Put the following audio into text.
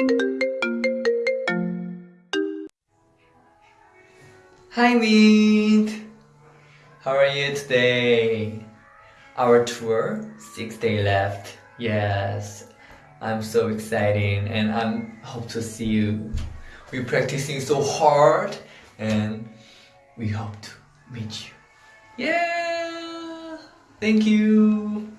Hi Mint! How are you today? Our tour, six day left. Yes, I'm so excited and I hope to see you. We're practicing so hard and we hope to meet you. Yeah! Thank you!